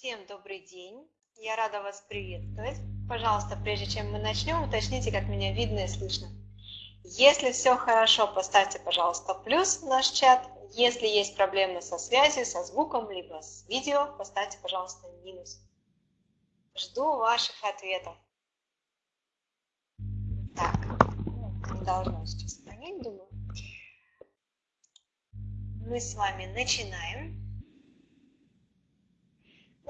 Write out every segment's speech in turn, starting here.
Всем добрый день. Я рада вас приветствовать. Пожалуйста, прежде чем мы начнем, уточните, как меня видно и слышно. Если все хорошо, поставьте, пожалуйста, плюс в наш чат. Если есть проблемы со связью, со звуком, либо с видео, поставьте, пожалуйста, минус. Жду ваших ответов. Так, ну, не должно сейчас понять, думаю. Мы с вами начинаем.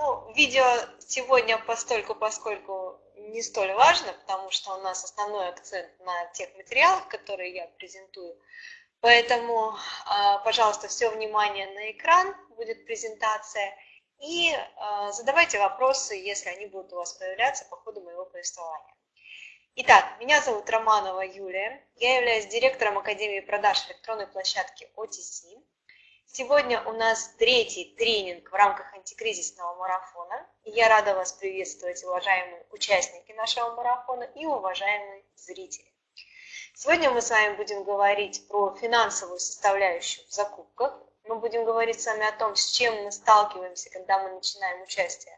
Ну, видео сегодня постольку, поскольку не столь важно, потому что у нас основной акцент на тех материалах, которые я презентую. Поэтому, а, пожалуйста, все внимание на экран, будет презентация. И а, задавайте вопросы, если они будут у вас появляться по ходу моего повествования. Итак, меня зовут Романова Юлия. Я являюсь директором Академии продаж электронной площадки OTC. Сегодня у нас третий тренинг в рамках антикризисного марафона. я рада вас приветствовать, уважаемые участники нашего марафона и уважаемые зрители. Сегодня мы с вами будем говорить про финансовую составляющую в закупках. Мы будем говорить с вами о том, с чем мы сталкиваемся, когда мы начинаем участие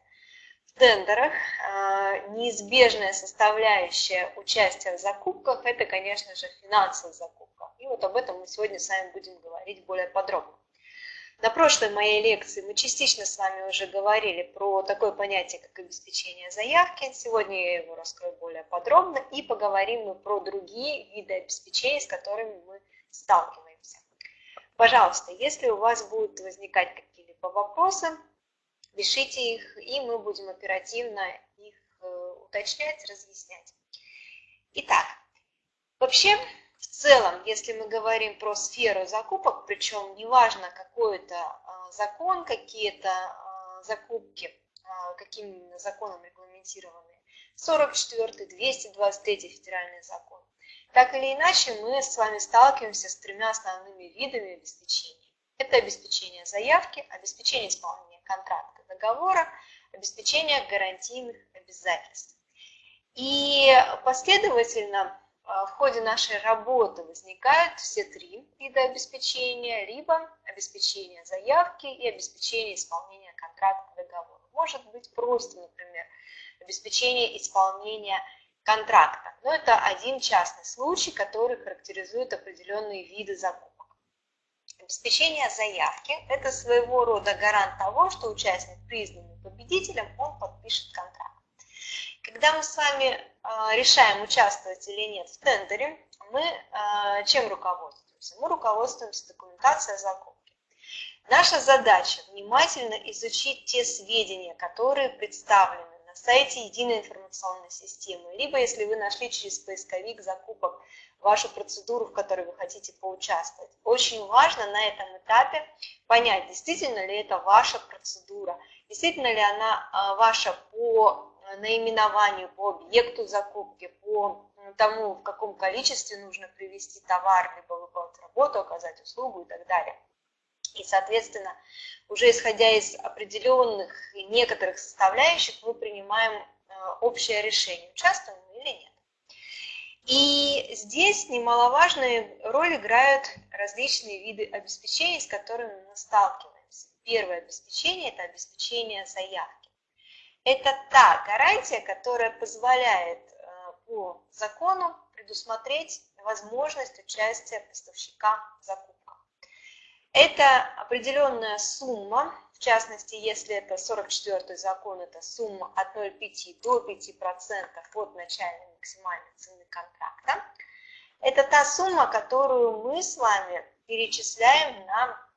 в тендерах. А, неизбежная составляющая участия в закупках – это, конечно же, финансовые закупки. И вот об этом мы сегодня с вами будем говорить более подробно. На прошлой моей лекции мы частично с вами уже говорили про такое понятие, как обеспечение заявки. Сегодня я его раскрою более подробно и поговорим мы про другие виды обеспечения, с которыми мы сталкиваемся. Пожалуйста, если у вас будут возникать какие-либо вопросы, пишите их, и мы будем оперативно их э, уточнять, разъяснять. Итак, вообще в целом, если мы говорим про сферу закупок, причем неважно какой это а, закон, какие-то а, закупки, а, каким именно законом регламентированы, 44 223 федеральный закон, так или иначе мы с вами сталкиваемся с тремя основными видами обеспечения. Это обеспечение заявки, обеспечение исполнения контракта договора, обеспечение гарантийных обязательств. И последовательно в ходе нашей работы возникают все три вида обеспечения, либо обеспечение заявки и обеспечение исполнения контракта договора. Может быть просто, например, обеспечение исполнения контракта. Но это один частный случай, который характеризует определенные виды закупок. Обеспечение заявки – это своего рода гарант того, что участник, признанный победителем, он подпишет контракт. Когда мы с вами а, решаем, участвовать или нет в тендере, мы а, чем руководствуемся? Мы руководствуемся документацией закупки. Наша задача внимательно изучить те сведения, которые представлены на сайте единой информационной системы, либо если вы нашли через поисковик закупок вашу процедуру, в которой вы хотите поучаствовать. Очень важно на этом этапе понять, действительно ли это ваша процедура, действительно ли она а, ваша по наименованию, по объекту закупки, по тому, в каком количестве нужно привести товар, либо выполнить работу, оказать услугу и так далее. И, соответственно, уже исходя из определенных некоторых составляющих, мы принимаем э, общее решение, участвуем или нет. И здесь немаловажную роль играют различные виды обеспечений, с которыми мы сталкиваемся. Первое обеспечение – это обеспечение заявки. Это та гарантия, которая позволяет э, по закону предусмотреть возможность участия поставщика в закупках. Это определенная сумма, в частности, если это 44 закон, это сумма от 0,5 до 5% от начальной максимальной цены контракта. Это та сумма, которую мы с вами перечисляем на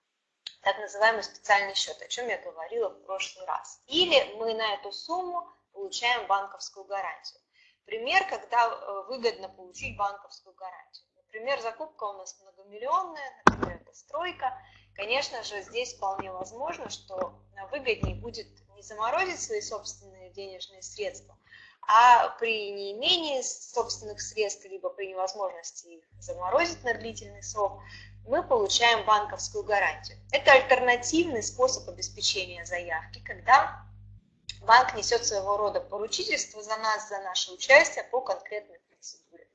так называемый специальный счет, о чем я говорила в прошлый раз. Или мы на эту сумму получаем банковскую гарантию. Пример, когда э, выгодно получить банковскую гарантию. Например, закупка у нас многомиллионная, например, это стройка. Конечно же, здесь вполне возможно, что выгоднее будет не заморозить свои собственные денежные средства, а при неимении собственных средств, либо при невозможности их заморозить на длительный срок, мы получаем банковскую гарантию. Это альтернативный способ обеспечения заявки, когда банк несет своего рода поручительство за нас, за наше участие по конкретной процедуре.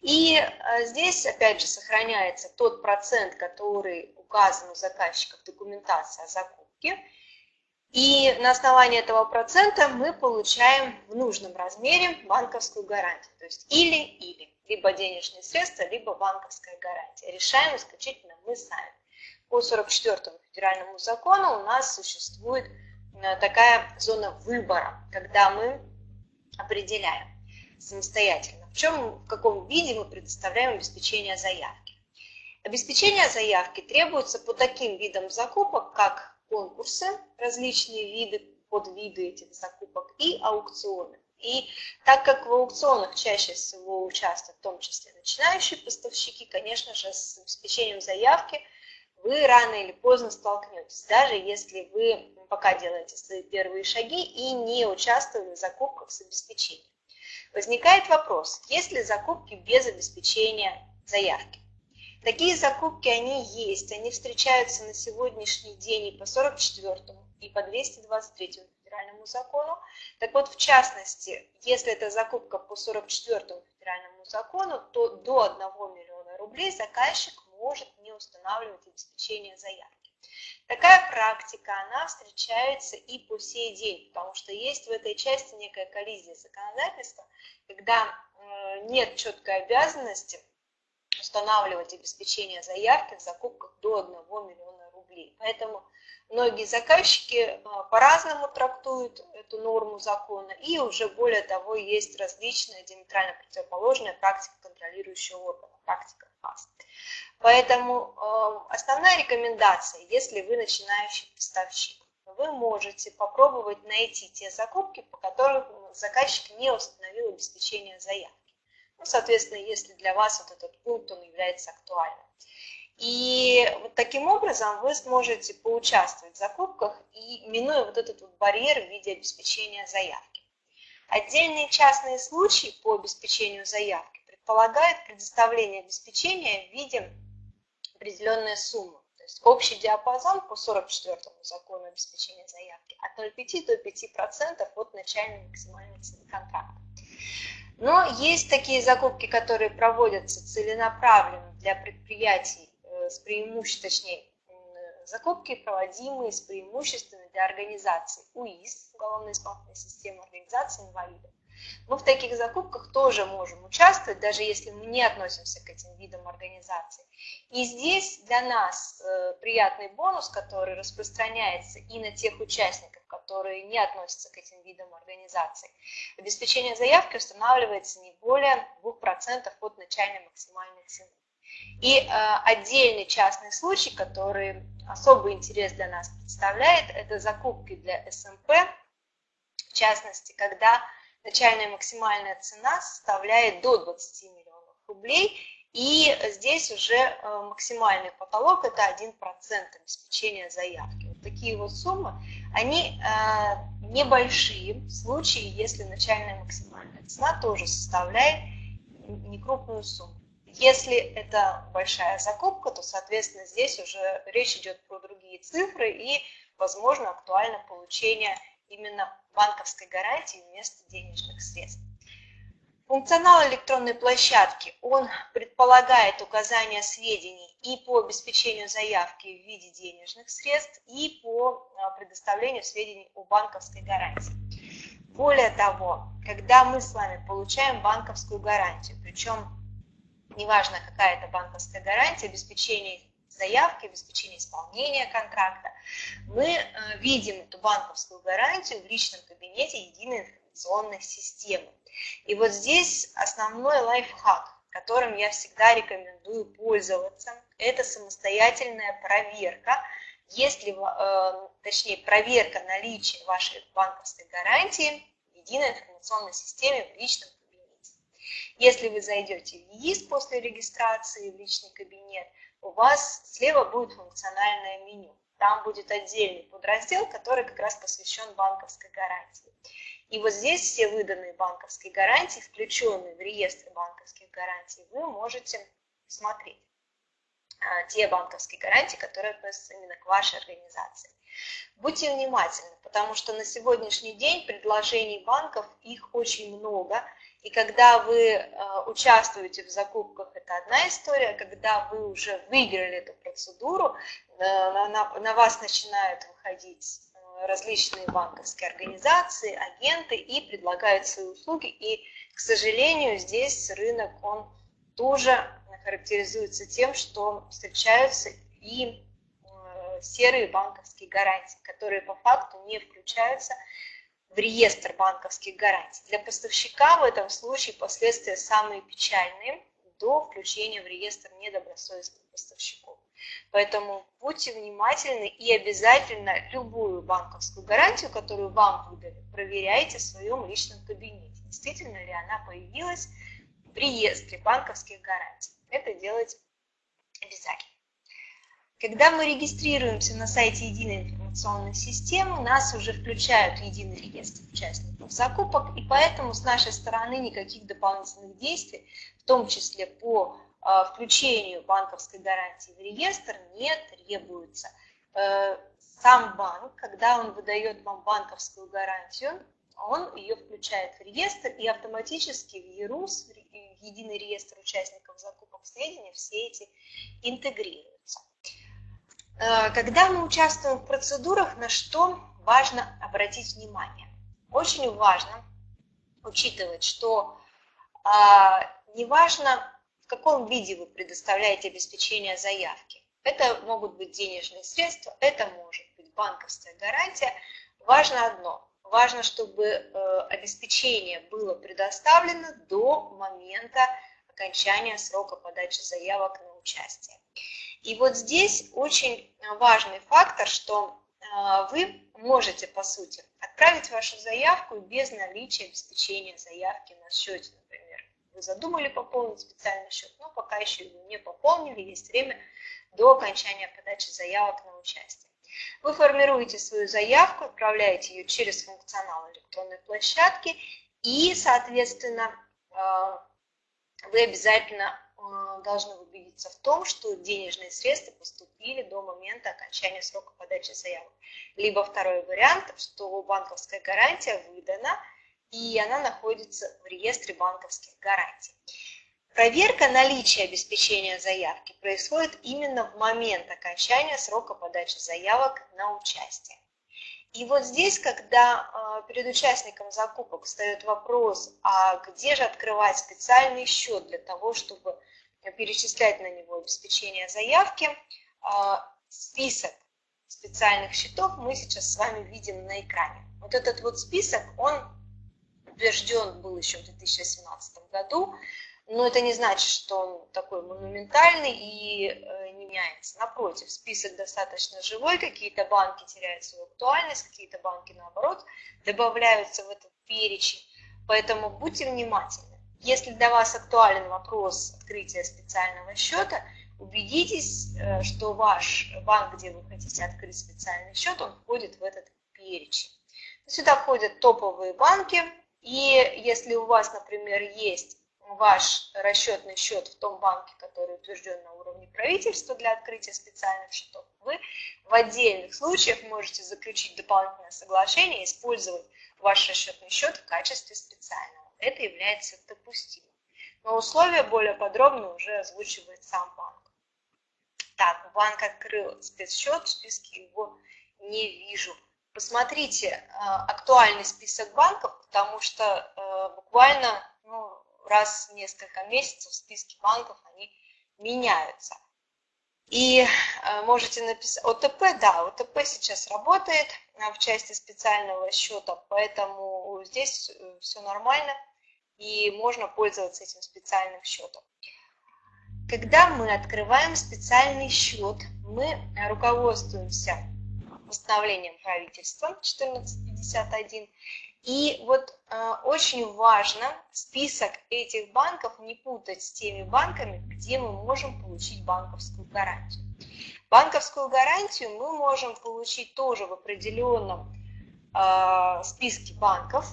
И э, здесь, опять же, сохраняется тот процент, который указан у заказчика в документации о закупке. И на основании этого процента мы получаем в нужном размере банковскую гарантию. То есть или-или. Либо денежные средства, либо банковская гарантия. Решаем исключительно мы сами. По 44 федеральному закону у нас существует э, такая зона выбора, когда мы определяем самостоятельно, в чем, в каком виде мы предоставляем обеспечение заявки. Обеспечение заявки требуется по таким видам закупок, как конкурсы, различные виды, подвиды этих закупок и аукционы. И так как в аукционах чаще всего участвуют в том числе начинающие поставщики, конечно же, с обеспечением заявки вы рано или поздно столкнетесь, даже если вы пока делаете свои первые шаги и не участвуете в закупках с обеспечением. Возникает вопрос, есть ли закупки без обеспечения заявки? Такие закупки, они есть, они встречаются на сегодняшний день и по 44 и по 223 федеральному закону. Так вот, в частности, если это закупка по 44 федеральному закону, то до 1 миллиона рублей заказчик может не устанавливать обеспечение заявки. Такая практика, она встречается и по сей день, потому что есть в этой части некая коллизия законодательства, когда э, нет четкой обязанности устанавливать обеспечение заявки в закупках до 1 миллиона рублей. Поэтому многие заказчики э, по-разному трактуют эту норму закона, и уже более того есть различная диаметрально противоположная практика контролирующего органа, практика ФАС. Поэтому э, основная рекомендация, если вы начинающий поставщик, вы можете попробовать найти те закупки, по которым заказчик не установил обеспечение заявки. Ну, соответственно, если для вас вот этот пункт он является актуальным. И вот таким образом вы сможете поучаствовать в закупках и минуя вот этот вот барьер в виде обеспечения заявки. Отдельные частные случаи по обеспечению заявки предполагают предоставление обеспечения в виде определенной суммы. То есть общий диапазон по 44 закону обеспечения заявки от 0,5 до 5% от начальной максимальной цены контракта. Но есть такие закупки, которые проводятся целенаправленно для предприятий с преимуществом, точнее, закупки, проводимые с преимуществами для организаций УИС, Уголовно-исполнительной системы организации инвалидов, мы в таких закупках тоже можем участвовать, даже если мы не относимся к этим видам организаций. И здесь для нас э, приятный бонус, который распространяется и на тех участников, которые не относятся к этим видам организаций. Обеспечение заявки устанавливается не более 2% от начальной максимальной цены. И э, отдельный частный случай, который особый интерес для нас представляет, это закупки для СМП, в частности, когда начальная максимальная цена составляет до 20 миллионов рублей, и здесь уже э, максимальный потолок – это 1% обеспечения заявки. Вот такие вот суммы, они э, небольшие в случае, если начальная максимальная цена тоже составляет некрупную сумму. Если это большая закупка, то, соответственно, здесь уже речь идет про другие цифры и, возможно, актуально получение именно банковской гарантии вместо денежных средств. Функционал электронной площадки, он предполагает указание сведений и по обеспечению заявки в виде денежных средств, и по а, предоставлению сведений о банковской гарантии. Более того, когда мы с вами получаем банковскую гарантию, причем неважно какая это банковская гарантия, обеспечение заявки, обеспечение исполнения контракта, мы э, видим эту банковскую гарантию в личном кабинете единой информационной системы. И вот здесь основной лайфхак, которым я всегда рекомендую пользоваться, это самостоятельная проверка, если, э, точнее, проверка наличия вашей банковской гарантии в единой информационной системе в личном. Если вы зайдете в ЕИС после регистрации в личный кабинет, у вас слева будет функциональное меню. Там будет отдельный подраздел, который как раз посвящен банковской гарантии. И вот здесь все выданные банковские гарантии, включенные в реестр банковских гарантий, вы можете смотреть а, те банковские гарантии, которые относятся именно к вашей организации. Будьте внимательны, потому что на сегодняшний день предложений банков их очень много, и когда вы э, участвуете в закупках, это одна история, когда вы уже выиграли эту процедуру, э, на, вас начинают выходить э, различные банковские организации, агенты и предлагают свои услуги. И, к сожалению, здесь рынок, он тоже характеризуется тем, что встречаются и серые банковские гарантии, которые по факту не включаются в реестр банковских гарантий. Для поставщика в этом случае последствия самые печальные до включения в реестр недобросовестных поставщиков. Поэтому будьте внимательны и обязательно любую банковскую гарантию, которую вам выдали, проверяйте в своем личном кабинете. Действительно ли она появилась в реестре банковских гарантий. Это делать обязательно. Когда мы регистрируемся на сайте Единой информационной системы, нас уже включают в единый реестр участников закупок, и поэтому с нашей стороны никаких дополнительных действий, в том числе по а, включению банковской гарантии в реестр, не требуется. Э, сам банк, когда он выдает вам банковскую гарантию, он ее включает в реестр и автоматически в ЕРУС, в единый реестр участников закупок сведений, все эти интегрируются. Э, когда мы участвуем в процедурах, на что важно обратить внимание? Очень важно учитывать, что а, неважно, в каком виде вы предоставляете обеспечение заявки. Это могут быть денежные средства, это может быть банковская гарантия. Важно одно, важно, чтобы э, обеспечение было предоставлено до момента окончания срока подачи заявок на участие. И вот здесь очень важный фактор, что а, вы можете, по сути, отправить вашу заявку без наличия обеспечения заявки на счете, например. Вы задумали пополнить специальный счет, но пока еще его не пополнили, есть время до окончания подачи заявок на участие. Вы формируете свою заявку, отправляете ее через функционал электронной площадки и, соответственно, а, вы обязательно Э, должны убедиться в том, что денежные средства поступили до момента окончания срока подачи заявок. Либо второй вариант, что банковская гарантия выдана, и она находится в реестре банковских гарантий. Проверка наличия обеспечения заявки происходит именно в момент окончания срока подачи заявок на участие. И вот здесь, когда э, перед участником закупок встает вопрос, а где же открывать специальный счет для того, чтобы перечислять на него обеспечение заявки. А, список специальных счетов мы сейчас с вами видим на экране. Вот этот вот список, он утвержден был еще в 2017 году, но это не значит, что он такой монументальный и э, не меняется. Напротив, список достаточно живой, какие-то банки теряют свою актуальность, какие-то банки, наоборот, добавляются в этот перечень. Поэтому будьте внимательны. Если для вас актуален вопрос открытия специального счета, убедитесь, э, что ваш банк, где вы хотите открыть специальный счет, он входит в этот перечень. Сюда входят топовые банки, и если у вас, например, есть ваш расчетный счет в том банке, который утвержден на уровне правительства для открытия специальных счетов, вы в отдельных случаях можете заключить дополнительное соглашение и использовать ваш расчетный счет в качестве специального это является допустимым. Но условия более подробно уже озвучивает сам банк. Так, банк открыл спецсчет, в списке его не вижу. Посмотрите э, актуальный список банков, потому что э, буквально ну, раз в несколько месяцев списки банков они меняются. И э, можете написать, ОТП, да, ОТП сейчас работает в части специального счета, поэтому здесь все нормально и можно пользоваться этим специальным счетом. Когда мы открываем специальный счет, мы руководствуемся постановлением правительства 1451. И вот э, очень важно список этих банков не путать с теми банками, где мы можем получить банковскую гарантию. Банковскую гарантию мы можем получить тоже в определенном э, списке банков,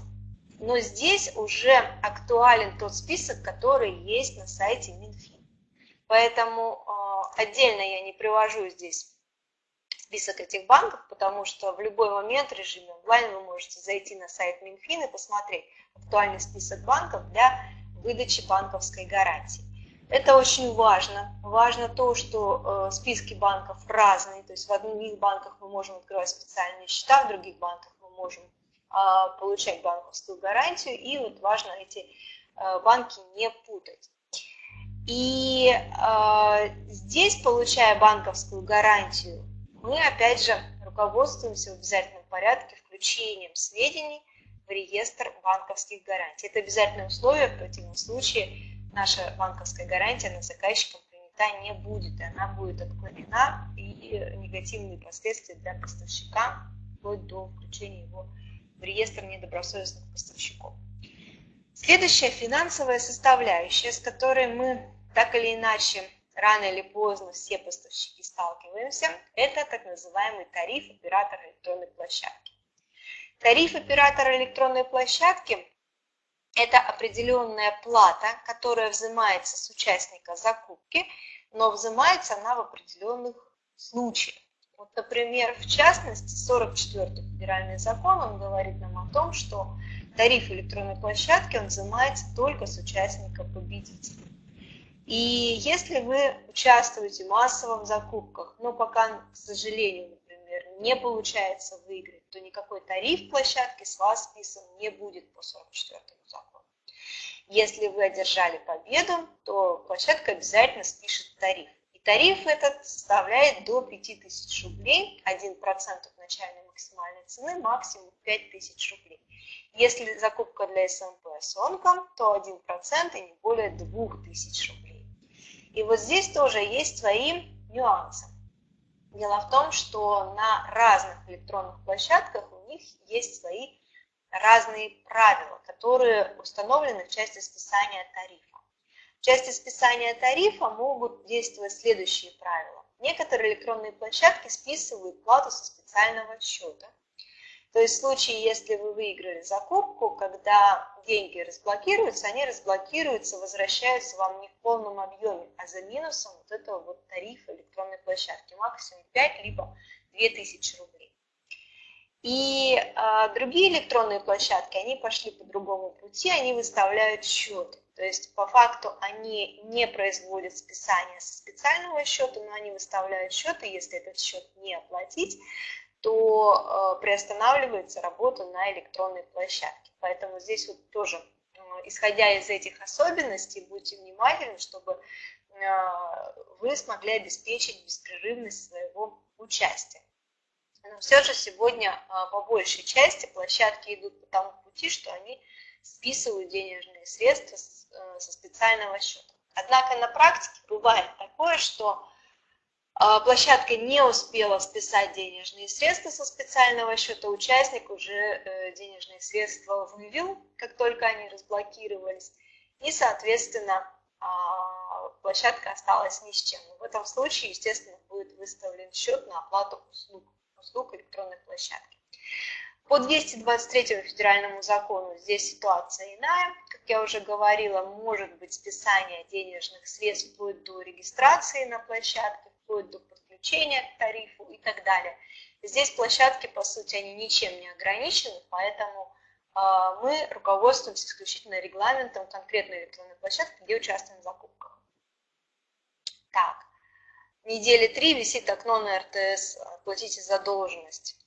но здесь уже актуален тот список, который есть на сайте Минфин. Поэтому э, отдельно я не привожу здесь список этих банков, потому что в любой момент в режиме онлайн вы можете зайти на сайт Минфин и посмотреть актуальный список банков для выдачи банковской гарантии. Это очень важно. Важно то, что э, списки банков разные, то есть в одних банках мы можем открывать специальные счета, в других банках мы можем получать банковскую гарантию, и вот важно эти э, банки не путать. И э, здесь, получая банковскую гарантию, мы опять же руководствуемся в обязательном порядке включением сведений в реестр банковских гарантий. Это обязательное условие, в противном случае наша банковская гарантия на заказчиком принята не будет, и она будет отклонена, и негативные последствия для поставщика, вплоть до включения его в реестр недобросовестных поставщиков. Следующая финансовая составляющая, с которой мы так или иначе рано или поздно все поставщики сталкиваемся, это так называемый тариф оператора электронной площадки. Тариф оператора электронной площадки – это определенная плата, которая взимается с участника закупки, но взимается она в определенных случаях. Вот, например, в частности, 44-й федеральный закон, он говорит нам о том, что тариф электронной площадки, он взимается только с участника победителя. И если вы участвуете в закупках, но пока, к сожалению, например, не получается выиграть, то никакой тариф площадки с вас списан не будет по 44 закону. Если вы одержали победу, то площадка обязательно спишет тариф. И тариф этот составляет до 5000 рублей, 1% от начальной максимальной цены, максимум 5000 рублей. Если закупка для СМП с онком, то 1% и не более 2000 рублей. И вот здесь тоже есть свои нюансы. Дело в том, что на разных электронных площадках у них есть свои разные правила, которые установлены в части списания тарифа. Части списания тарифа могут действовать следующие правила. Некоторые электронные площадки списывают плату со специального счета, то есть в случае, если вы выиграли закупку, когда деньги разблокируются, они разблокируются, возвращаются вам не в полном объеме, а за минусом вот этого вот тарифа электронной площадки, максимум 5 либо 2000 рублей. И а, другие электронные площадки, они пошли по другому пути, они выставляют счеты. То есть по факту они не производят списание со специального счета, но они выставляют счеты, если этот счет не оплатить, то э, приостанавливается работа на электронной площадке. Поэтому здесь вот тоже, э, исходя из этих особенностей, будьте внимательны, чтобы э, вы смогли обеспечить беспрерывность своего участия. Но все же сегодня по большей части площадки идут по тому пути, что они списывают денежные средства со специального счета. Однако на практике бывает такое, что а, площадка не успела списать денежные средства со специального счета, участник уже э, денежные средства вывел, как только они разблокировались, и, соответственно, а, площадка осталась ни с чем. В этом случае, естественно, будет выставлен счет на оплату услуг, услуг электронной площадки. По 223 федеральному закону здесь ситуация иная. Как я уже говорила, может быть списание денежных средств вплоть до регистрации на площадке, вплоть до подключения к тарифу и так далее. Здесь площадки, по сути, они ничем не ограничены, поэтому э, мы руководствуемся исключительно регламентом конкретной электронной площадки, где участвуем в закупках. Так, недели три висит окно на РТС «Платите задолженность».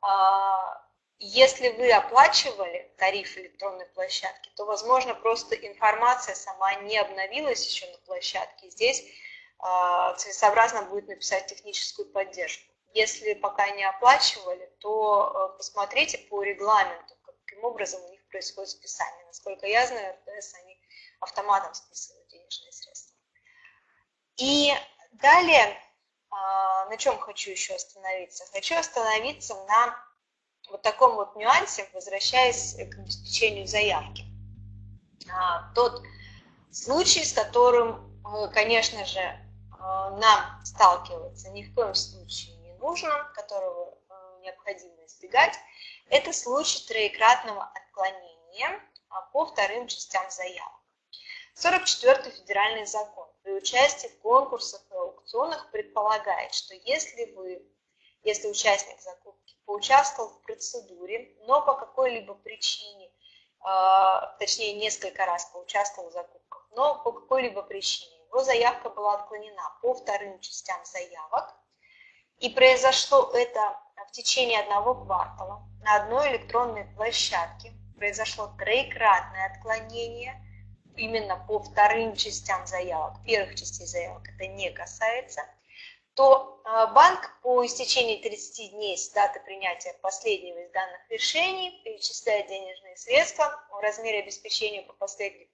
А, если вы оплачивали тариф электронной площадки, то, возможно, просто информация сама не обновилась еще на площадке. Здесь а, целесообразно будет написать техническую поддержку. Если пока не оплачивали, то э, посмотрите по регламенту, каким образом у них происходит списание. Насколько я знаю, РТС они автоматом списывают денежные средства. И далее, а, на чем хочу еще остановиться? Хочу остановиться на вот таком вот нюансе, возвращаясь к обеспечению заявки. А, тот случай, с которым, э, конечно же, Э, нам сталкиваться ни в коем случае не нужно, которого э, необходимо избегать, это случай троекратного отклонения а, по вторым частям заявок. 44 федеральный закон при участии в конкурсах и аукционах предполагает, что если вы, если участник закупки поучаствовал в процедуре, но по какой-либо причине, э, точнее несколько раз поучаствовал в закупках, но по какой-либо причине его заявка была отклонена по вторым частям заявок, и произошло это в течение одного квартала на одной электронной площадке, произошло троекратное отклонение именно по вторым частям заявок, первых частей заявок это не касается, то а, банк по истечении 30 дней с даты принятия последнего из данных решений перечисляет денежные средства в размере обеспечения по последней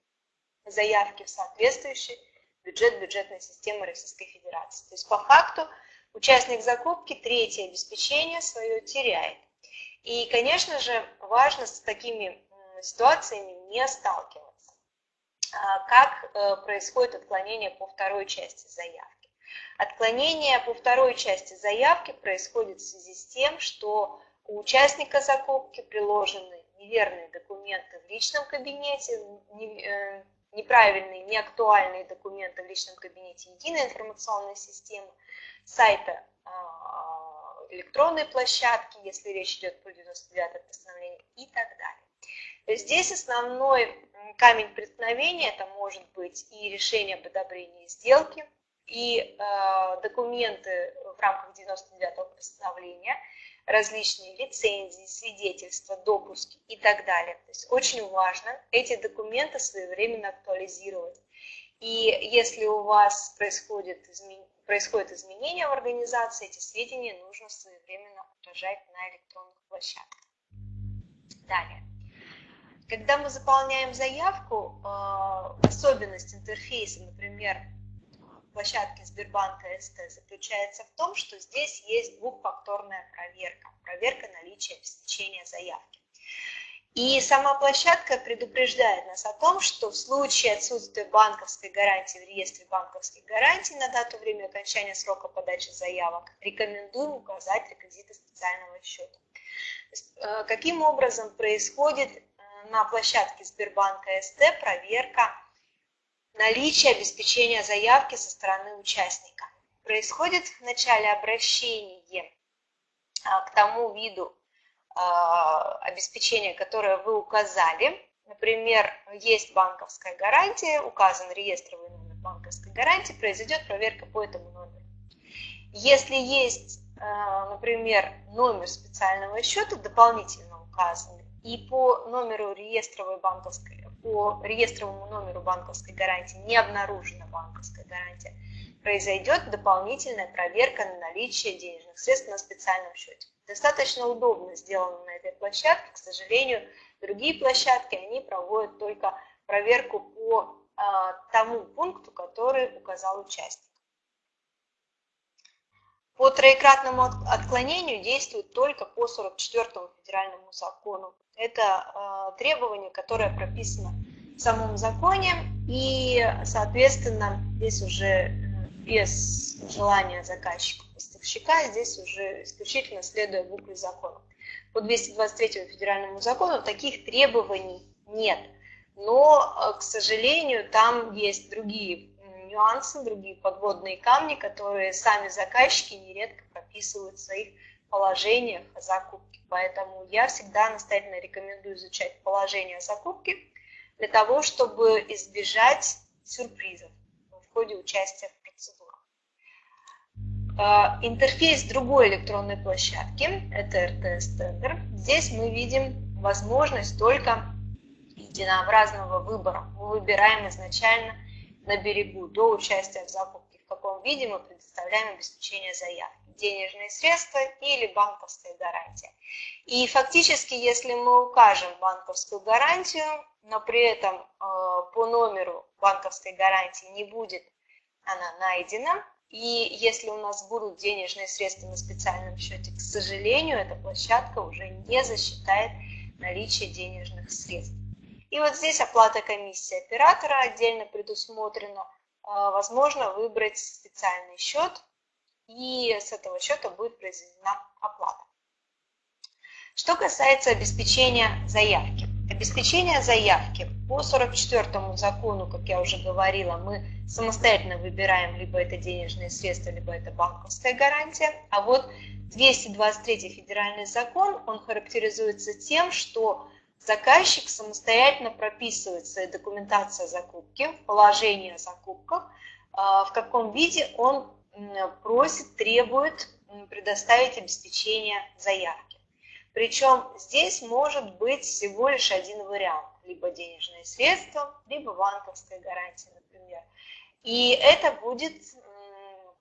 заявке в соответствующий бюджет бюджетной системы Российской Федерации. То есть по факту участник закупки третье обеспечение свое теряет. И, конечно же, важно с такими ситуациями не сталкиваться. А, как э, происходит отклонение по второй части заявки? Отклонение по второй части заявки происходит в связи с тем, что у участника закупки приложены неверные документы в личном кабинете, э, неправильные, неактуальные документы в личном кабинете единой информационной системы, сайта электронной площадки, если речь идет про 99 постановление и так далее. Здесь основной камень преткновения это может быть и решение об одобрении сделки, и э, документы в рамках 99-го постановления, различные лицензии, свидетельства, допуски и так далее. То есть очень важно эти документы своевременно актуализировать. И если у вас происходит, измен... происходит изменение в организации, эти сведения нужно своевременно отражать на электронных площадках. Далее. Когда мы заполняем заявку, э, особенность интерфейса, например, площадке Сбербанка СТ заключается в том, что здесь есть двухфакторная проверка, проверка наличия обеспечения заявки. И сама площадка предупреждает нас о том, что в случае отсутствия банковской гарантии в реестре банковских гарантий на дату время окончания срока подачи заявок, рекомендуем указать реквизиты специального счета. Э, каким образом происходит э, на площадке Сбербанка СТ проверка наличие обеспечения заявки со стороны участника. Происходит в начале обращения а, к тому виду а, обеспечения, которое вы указали. Например, есть банковская гарантия, указан реестровый номер банковской гарантии, произойдет проверка по этому номеру. Если есть, а, например, номер специального счета дополнительно указанный, и по номеру реестровой банковской по реестровому номеру банковской гарантии не обнаружена банковская гарантия, произойдет дополнительная проверка на наличие денежных средств на специальном счете. Достаточно удобно сделано на этой площадке. К сожалению, другие площадки, они проводят только проверку по а, тому пункту, который указал участник. По троекратному отклонению действует только по 44 федеральному закону это э, требование, которое прописано в самом законе, и, соответственно, здесь уже э, без желания заказчика поставщика, здесь уже исключительно следуя букве закона. По 223 федеральному закону таких требований нет, но, э, к сожалению, там есть другие нюансы, другие подводные камни, которые сами заказчики нередко прописывают в своих положениях о закупке. Поэтому я всегда настоятельно рекомендую изучать положение о закупке для того, чтобы избежать сюрпризов в ходе участия в процедурах. А, интерфейс другой электронной площадки, это РТС Тендер. Здесь мы видим возможность только единообразного выбора. Мы выбираем изначально на берегу до участия в закупке, в каком виде мы предоставляем обеспечение заявки денежные средства или банковская гарантия. И фактически, если мы укажем банковскую гарантию, но при этом э, по номеру банковской гарантии не будет она найдена, и если у нас будут денежные средства на специальном счете, к сожалению, эта площадка уже не засчитает наличие денежных средств. И вот здесь оплата комиссии оператора отдельно предусмотрена. Э, возможно выбрать специальный счет, и с этого счета будет произведена оплата. Что касается обеспечения заявки. Обеспечение заявки по 44 закону, как я уже говорила, мы самостоятельно выбираем либо это денежные средства, либо это банковская гарантия. А вот 223 федеральный закон, он характеризуется тем, что заказчик самостоятельно прописывает свои документации о закупке, положение о закупках, в каком виде он просит, требует предоставить обеспечение заявки. Причем здесь может быть всего лишь один вариант, либо денежные средства, либо банковская гарантия, например. И это будет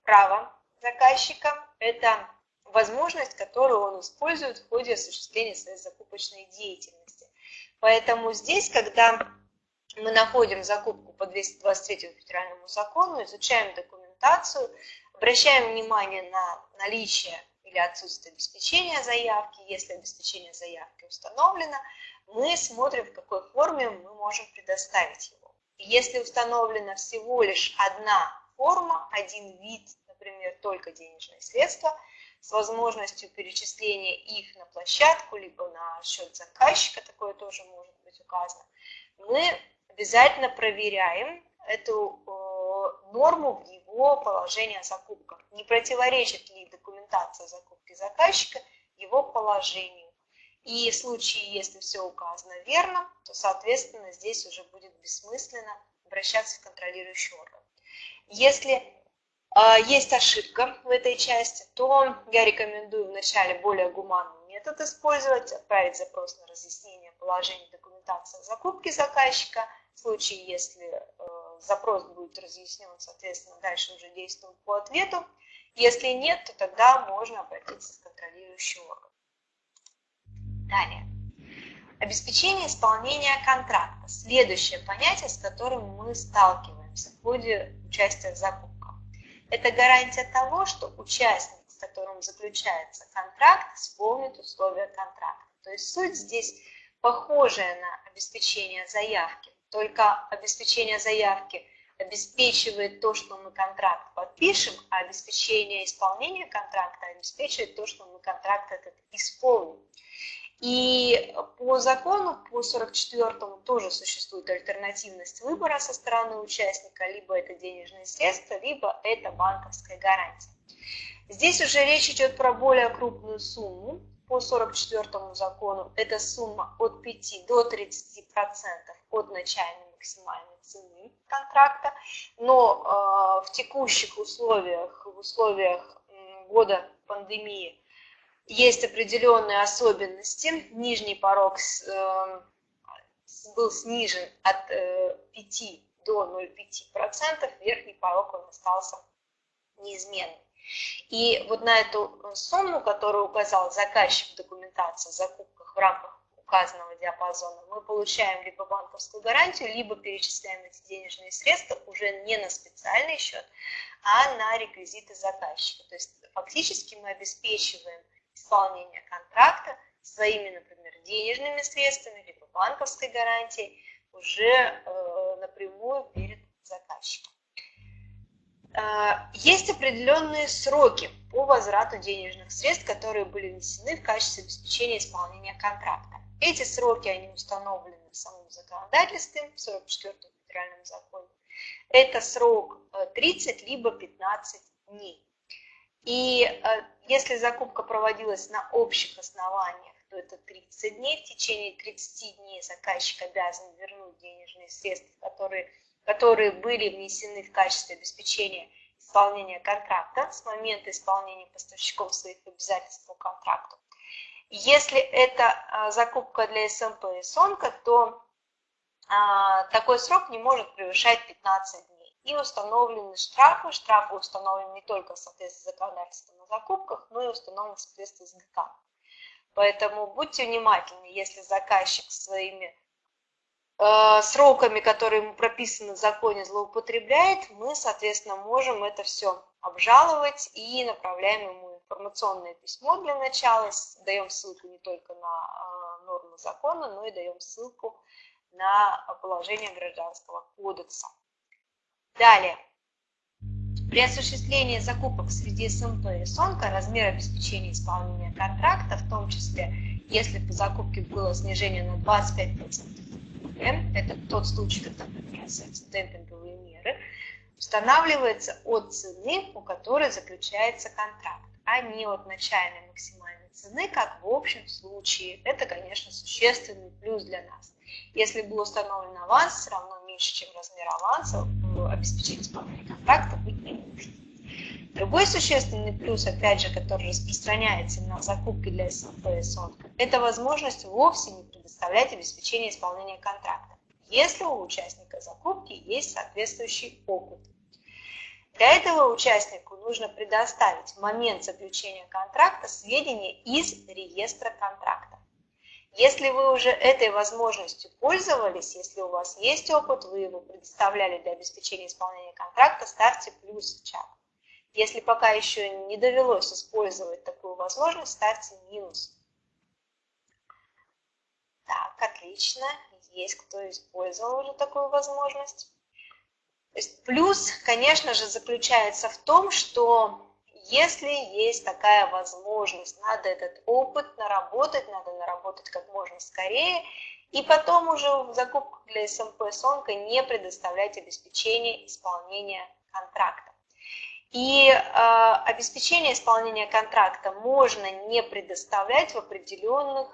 право заказчика, это возможность, которую он использует в ходе осуществления своей закупочной деятельности. Поэтому здесь, когда мы находим закупку по 223 федеральному закону, изучаем документацию, обращаем внимание на наличие или отсутствие обеспечения заявки. Если обеспечение заявки установлено, мы смотрим, в какой форме мы можем предоставить его. если установлена всего лишь одна форма, один вид, например, только денежные средства, с возможностью перечисления их на площадку, либо на счет заказчика, такое тоже может быть указано, мы обязательно проверяем эту э, норму в его положении о закупках. Не противоречит ли документация закупки заказчика его положению. И в случае, если все указано верно, то, соответственно, здесь уже будет бессмысленно обращаться в контролирующий орган. Если э, есть ошибка в этой части, то я рекомендую вначале более гуманный метод использовать, отправить запрос на разъяснение положения документации о закупке заказчика – в случае, если э, запрос будет разъяснен, соответственно, дальше уже действуем по ответу. Если нет, то тогда можно обратиться в контролирующий орган. Далее. Обеспечение исполнения контракта. Следующее понятие, с которым мы сталкиваемся в ходе участия в закупках. Это гарантия того, что участник, с которым заключается контракт, исполнит условия контракта. То есть суть здесь похожая на обеспечение заявки только обеспечение заявки обеспечивает то, что мы контракт подпишем, а обеспечение исполнения контракта обеспечивает то, что мы контракт этот исполним. И по закону, по 44-му тоже существует альтернативность выбора со стороны участника, либо это денежные средства, либо это банковская гарантия. Здесь уже речь идет про более крупную сумму, по 44 закону эта сумма от 5 до 30% от начальной максимальной цены контракта, но э, в текущих условиях, в условиях года пандемии, есть определенные особенности. Нижний порог э, был снижен от э, 5 до 0,5%, верхний порог он остался неизменным. И вот на эту сумму, которую указал заказчик в документации о закупках в рамках указанного диапазона, мы получаем либо банковскую гарантию, либо перечисляем эти денежные средства уже не на специальный счет, а на реквизиты заказчика. То есть фактически мы обеспечиваем исполнение контракта своими, например, денежными средствами, либо банковской гарантией уже э, напрямую перед заказчиком. А, есть определенные сроки по возврату денежных средств, которые были внесены в качестве обеспечения исполнения контракта. Эти сроки, они установлены в самом законодательстве, в 44 федеральном законе. Это срок 30 э, либо 15 дней. И э, если закупка проводилась на общих основаниях, то это 30 дней. В течение 30 дней заказчик обязан вернуть денежные средства, которые которые были внесены в качестве обеспечения исполнения контракта с момента исполнения поставщиком своих обязательств по контракту. Если это а, закупка для СМП и СОНКа, то а, такой срок не может превышать 15 дней. И установлены штрафы. Штрафы установлены не только в соответствии с законодательством о закупках, но и установлены в соответствии с ГК. Поэтому будьте внимательны, если заказчик своими сроками, которые ему прописаны в законе, злоупотребляет, мы, соответственно, можем это все обжаловать и направляем ему информационное письмо для начала, даем ссылку не только на э, нормы закона, но и даем ссылку на положение Гражданского кодекса. Далее. При осуществлении закупок среди СМП и СОНКа размер обеспечения исполнения контракта, в том числе, если по закупке было снижение на 25% это тот случай, когда применяются демпинговые меры, устанавливается от цены, у которой заключается контракт, а не от начальной максимальной цены, как в общем случае. Это, конечно, существенный плюс для нас. Если был установлен аванс, все равно меньше, чем размер аванса, обеспечить исполнение контракта быть не может. Другой существенный плюс, опять же, который распространяется на закупки для СОНКа, это возможность вовсе не предоставлять обеспечение исполнения контракта, если у участника закупки есть соответствующий опыт. Для этого участнику нужно предоставить в момент заключения контракта сведения из реестра контракта. Если вы уже этой возможностью пользовались, если у вас есть опыт, вы его предоставляли для обеспечения исполнения контракта, ставьте плюс в чат. Если пока еще не довелось использовать такую возможность, ставьте минус. Так, отлично. Есть кто использовал уже такую возможность. Плюс, конечно же, заключается в том, что если есть такая возможность, надо этот опыт наработать, надо наработать как можно скорее, и потом уже в закупках для СМП Сонка не предоставлять обеспечение исполнения контракта. И э, обеспечение исполнения контракта можно не предоставлять в определенных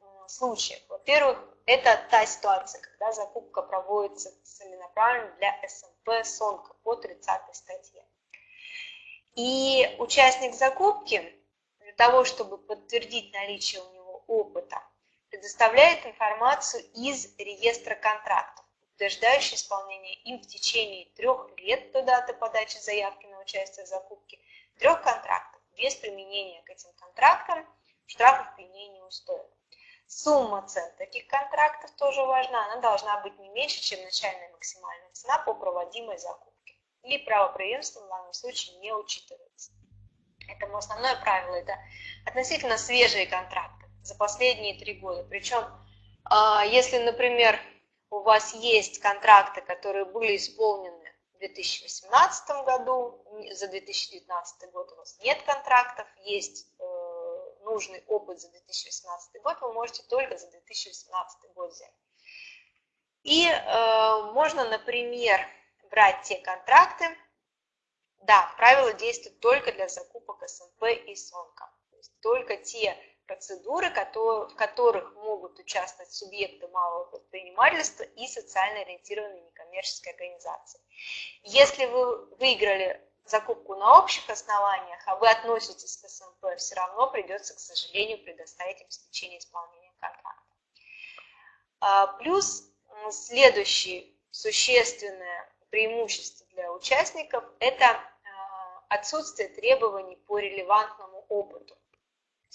э, случаях. Во-первых, это та ситуация, когда закупка проводится целенаправленно для СМП СОНКа по 30 статье. И участник закупки для того, чтобы подтвердить наличие у него опыта, предоставляет информацию из реестра контрактов, утверждающую исполнение им в течение трех лет до даты подачи заявки на участие в закупке, трех контрактов без применения к этим контрактам штрафов, пеней и неустоек. Сумма цен таких контрактов тоже важна. Она должна быть не меньше, чем начальная максимальная цена по проводимой закупке. Или правопреемство в данном случае не учитывается. Поэтому основное правило – это относительно свежие контракты за последние три года. Причем, а, если, например, у вас есть контракты, которые были исполнены 2018 году, за 2019 год у вас нет контрактов, есть э, нужный опыт за 2018 год вы можете только за 2018 год взять. И э, можно, например, брать те контракты, да, правила действуют только для закупок СМП и СОНКа. То есть только те процедуры, в которых могут участвовать субъекты малого предпринимательства и социально ориентированные некоммерческие организации. Если вы выиграли закупку на общих основаниях, а вы относитесь к СМП, все равно придется, к сожалению, предоставить обеспечение исполнения контракта. А, плюс следующее существенное преимущество для участников – это а, отсутствие требований по релевантному опыту.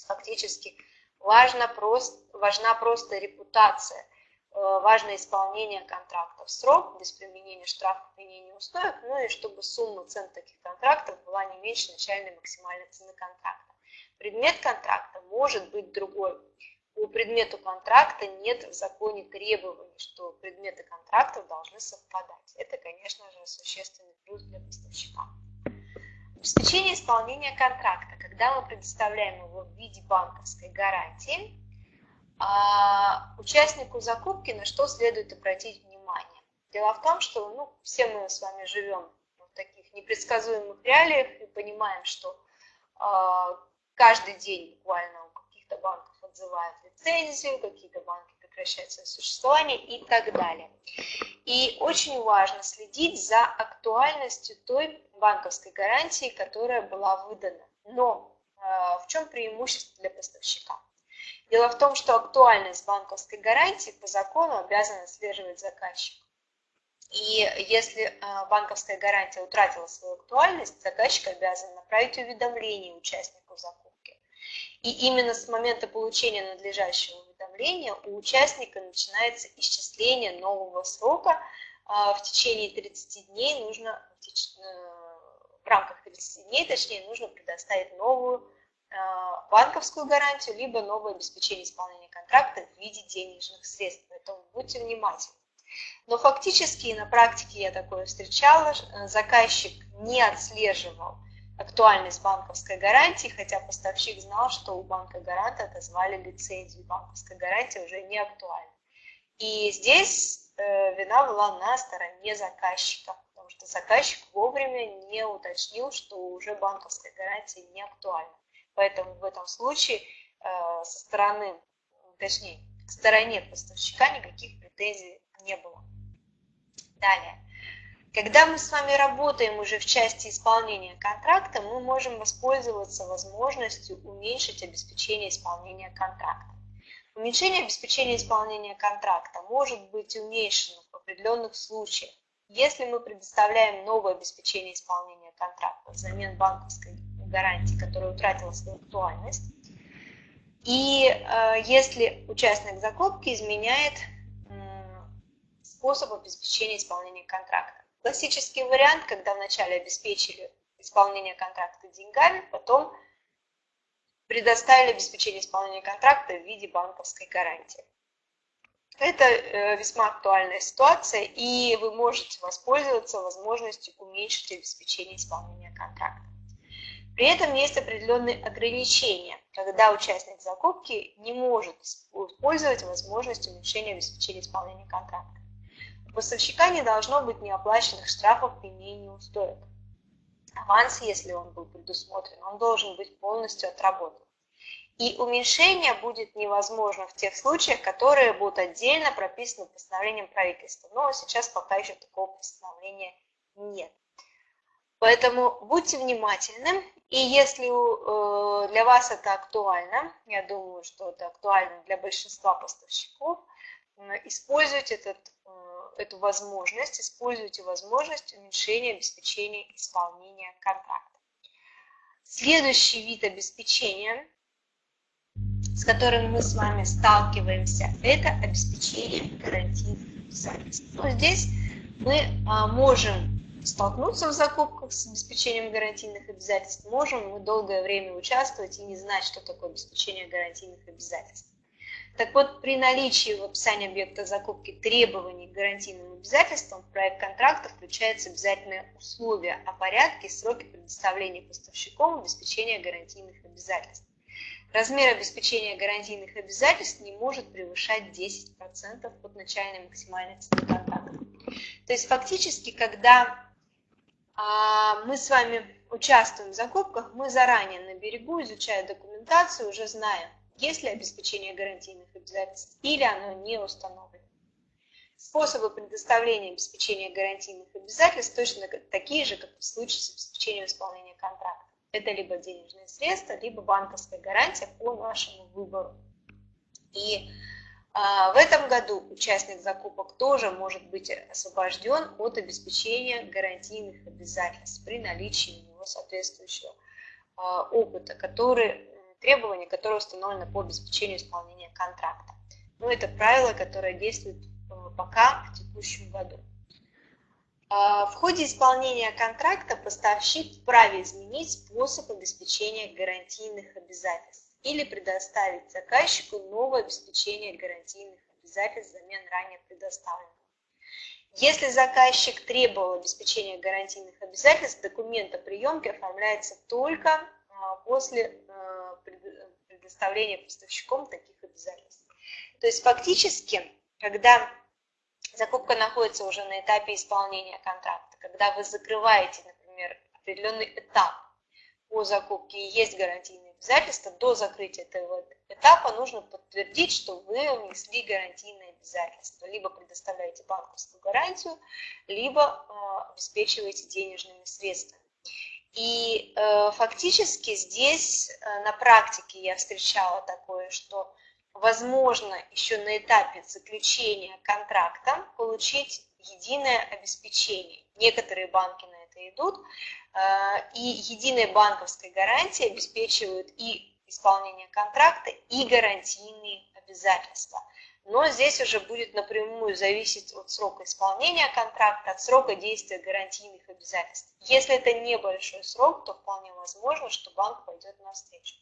Фактически важна просто, важна просто репутация – Э, важно исполнение контрактов в срок, без применения штрафов и неустоек, ну и чтобы сумма цен таких контрактов была не меньше начальной максимальной цены контракта. Предмет контракта может быть другой. По предмету контракта нет в законе требований, что предметы контрактов должны совпадать. Это, конечно же, существенный плюс для поставщика. Обеспечение исполнения контракта. Когда мы предоставляем его в виде банковской гарантии, а участнику закупки на что следует обратить внимание? Дело в том, что ну, все мы с вами живем в таких непредсказуемых реалиях и понимаем, что э, каждый день буквально у каких-то банков отзывают лицензию, какие-то банки прекращают свое существование и так далее. И очень важно следить за актуальностью той банковской гарантии, которая была выдана. Но э, в чем преимущество для поставщика? Дело в том, что актуальность банковской гарантии по закону обязана отслеживать заказчик. И если а, банковская гарантия утратила свою актуальность, заказчик обязан направить уведомление участнику закупки. И именно с момента получения надлежащего уведомления у участника начинается исчисление нового срока. А, в течение 30 дней нужно, э, рамках 30 дней, точнее, нужно предоставить новую а, банковскую гарантию, либо новое обеспечение исполнения контракта в виде денежных средств. Поэтому будьте внимательны. Но фактически на практике я такое встречала, э, заказчик не отслеживал актуальность банковской гарантии, хотя поставщик знал, что у банка гаранта отозвали лицензию, банковская гарантия уже не актуальна. И здесь э, вина была на стороне заказчика, потому что заказчик вовремя не уточнил, что уже банковская гарантия не актуальна. Поэтому в этом случае э, со стороны, точнее, к стороне поставщика никаких претензий не было. Далее. Когда мы с вами работаем уже в части исполнения контракта, мы можем воспользоваться возможностью уменьшить обеспечение исполнения контракта. Уменьшение обеспечения исполнения контракта может быть уменьшено в определенных случаях, если мы предоставляем новое обеспечение исполнения контракта взамен банковской гарантии, которая утратила свою актуальность, и э, если участник закупки изменяет э, способ обеспечения исполнения контракта. Классический вариант, когда вначале обеспечили исполнение контракта деньгами, потом предоставили обеспечение исполнения контракта в виде банковской гарантии. Это э, весьма актуальная ситуация, и вы можете воспользоваться возможностью уменьшить обеспечение исполнения контракта. При этом есть определенные ограничения, когда участник закупки не может использовать возможность уменьшения обеспечения исполнения контракта. У поставщика не должно быть неоплаченных штрафов и неустоек. Аванс, если он был предусмотрен, он должен быть полностью отработан. И уменьшение будет невозможно в тех случаях, которые будут отдельно прописаны постановлением правительства. Но сейчас пока еще такого постановления нет. Поэтому будьте внимательны, и если э, для вас это актуально, я думаю, что это актуально для большинства поставщиков, используйте этот, э, эту возможность, используйте возможность уменьшения обеспечения исполнения контракта. Следующий вид обеспечения, с которым мы с вами сталкиваемся, это обеспечение гарантийных обязательств. Но здесь мы а, можем столкнуться в закупках с обеспечением гарантийных обязательств, можем мы долгое время участвовать и не знать, что такое обеспечение гарантийных обязательств. Так вот, при наличии в описании объекта закупки требований к гарантийным обязательствам в проект контракта включается обязательное условие о порядке и сроке предоставления поставщиком обеспечения гарантийных обязательств. Размер обеспечения гарантийных обязательств не может превышать 10% от начальной максимальной цены контракта. То есть фактически, когда а, мы с вами участвуем в закупках, мы заранее на берегу, изучая документацию, уже знаем, есть ли обеспечение гарантийных обязательств или оно не установлено. Способы предоставления обеспечения гарантийных обязательств точно такие же, как в случае с обеспечением исполнения контракта. Это либо денежные средства, либо банковская гарантия по нашему выбору. И а, в этом году участник закупок тоже может быть освобожден от обеспечения гарантийных обязательств при наличии у него соответствующего а, опыта, который, требования, которые установлены по обеспечению исполнения контракта. Но это правило, которое действует э, пока в текущем году. А, в ходе исполнения контракта поставщик вправе изменить способ обеспечения гарантийных обязательств или предоставить заказчику новое обеспечение гарантийных обязательств взамен ранее предоставленного. Если заказчик требовал обеспечения гарантийных обязательств, документ о приемке оформляется только а, после а, предоставления поставщиком таких обязательств. То есть фактически, когда закупка находится уже на этапе исполнения контракта, когда вы закрываете, например, определенный этап по закупке и есть гарантийные обязательства, до закрытия этого этапа нужно подтвердить, что вы внесли гарантийные обязательства. Либо предоставляете банковскую гарантию, либо э, обеспечиваете денежными средствами. И э, фактически здесь э, на практике я встречала такое, что возможно еще на этапе заключения контракта получить единое обеспечение. Некоторые банки на это идут, Э, и единая банковская гарантия обеспечивают и исполнение контракта, и гарантийные обязательства. Но здесь уже будет напрямую зависеть от срока исполнения контракта, от срока действия гарантийных обязательств. Если это небольшой срок, то вполне возможно, что банк пойдет навстречу.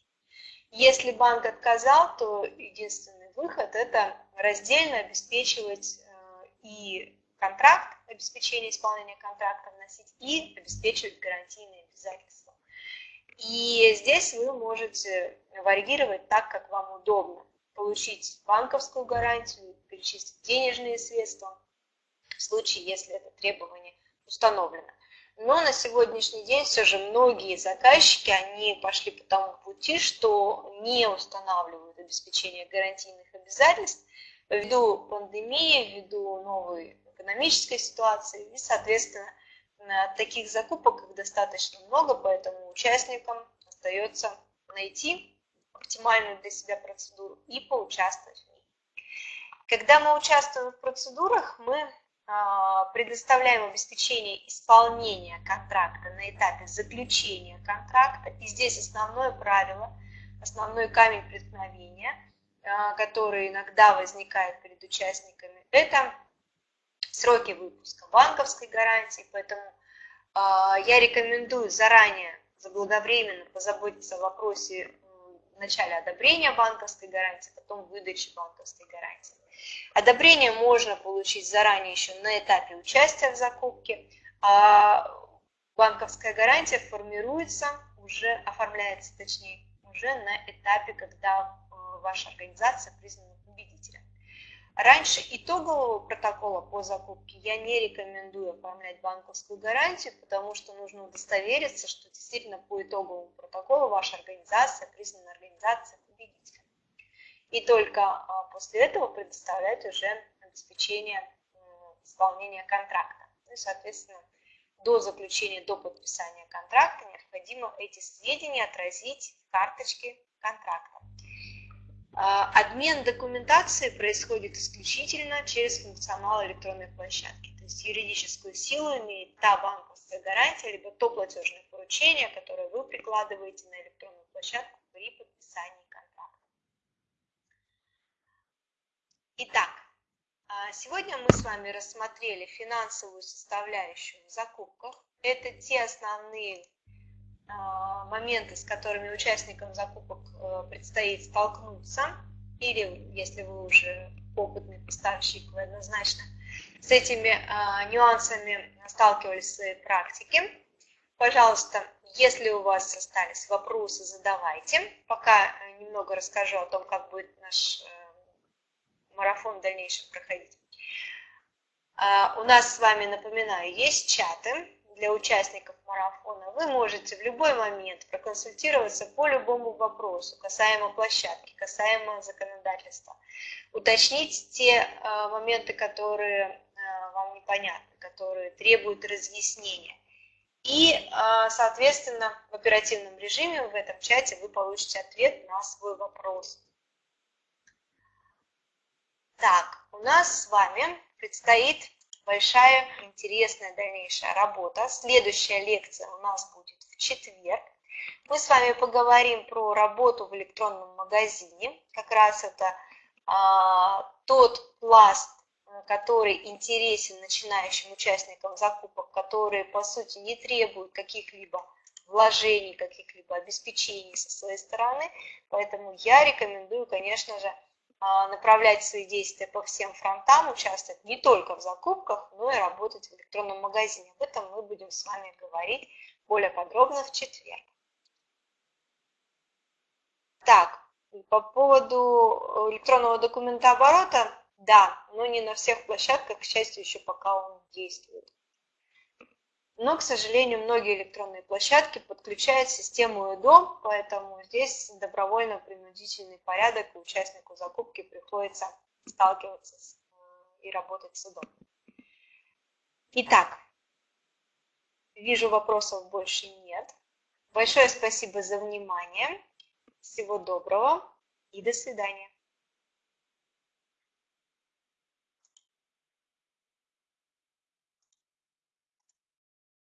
Если банк отказал, то единственный выход – это раздельно обеспечивать э, и контракт, обеспечение исполнения контракта вносить и обеспечивать гарантийные обязательства. И здесь вы можете варьировать так, как вам удобно. Получить банковскую гарантию, перечислить денежные средства в случае, если это требование установлено. Но на сегодняшний день все же многие заказчики, они пошли по тому пути, что не устанавливают обеспечение гарантийных обязательств ввиду пандемии, ввиду новой экономической ситуации. И, соответственно, таких закупок их достаточно много, поэтому участникам остается найти оптимальную для себя процедуру и поучаствовать в ней. Когда мы участвуем в процедурах, мы предоставляем обеспечение исполнения контракта на этапе заключения контракта. И здесь основное правило, основной камень преткновения, а, который иногда возникает перед участниками, это сроки выпуска банковской гарантии. Поэтому а, я рекомендую заранее, заблаговременно позаботиться о вопросе в начале одобрения банковской гарантии, потом выдачи банковской гарантии. Одобрение можно получить заранее еще на этапе участия в закупке, а банковская гарантия формируется, уже оформляется точнее, уже на этапе, когда э, ваша организация признана победителем. Раньше итогового протокола по закупке я не рекомендую оформлять банковскую гарантию, потому что нужно удостовериться, что действительно по итоговому протоколу ваша организация признана организацией победителя. И только а, после этого предоставлять уже обеспечение исполнения контракта. Ну и, соответственно, до заключения, до подписания контракта необходимо эти сведения отразить в карточке контракта. А, обмен документации происходит исключительно через функционал электронной площадки. То есть юридическую силу имеет та банковская гарантия, либо то платежное поручение, которое вы прикладываете на электронную площадку при подписании контракта. Итак, а, сегодня мы с вами рассмотрели финансовую составляющую в закупках. Это те основные а, моменты, с которыми участникам закупок э, предстоит столкнуться, или если вы уже опытный поставщик, вы однозначно с этими а, нюансами сталкивались в своей практике. Пожалуйста, если у вас остались вопросы, задавайте. Пока немного расскажу о том, как будет наш э, марафон в дальнейшем проходить. А, у нас с вами, напоминаю, есть чаты для участников марафона, вы можете в любой момент проконсультироваться по любому вопросу, касаемо площадки, касаемо законодательства, уточнить те э, моменты, которые э, вам непонятны, которые требуют разъяснения. И, соответственно, в оперативном режиме в этом чате вы получите ответ на свой вопрос. Так, у нас с вами предстоит большая интересная дальнейшая работа. Следующая лекция у нас будет в четверг. Мы с вами поговорим про работу в электронном магазине. Как раз это а, тот пласт, который интересен начинающим участникам закупок, которые, по сути, не требуют каких-либо вложений, каких-либо обеспечений со своей стороны. Поэтому я рекомендую, конечно же, направлять свои действия по всем фронтам, участвовать не только в закупках, но и работать в электронном магазине. Об этом мы будем с вами говорить более подробно в четверг. Так, по поводу электронного документа оборота, да, но не на всех площадках, к счастью, еще пока он действует. Но, к сожалению, многие электронные площадки подключают систему ЭДО, поэтому здесь добровольно-принудительный порядок, и участнику закупки приходится сталкиваться с, э, и работать с ЭДО. Итак, вижу вопросов больше нет. Большое спасибо за внимание. Всего доброго и до свидания.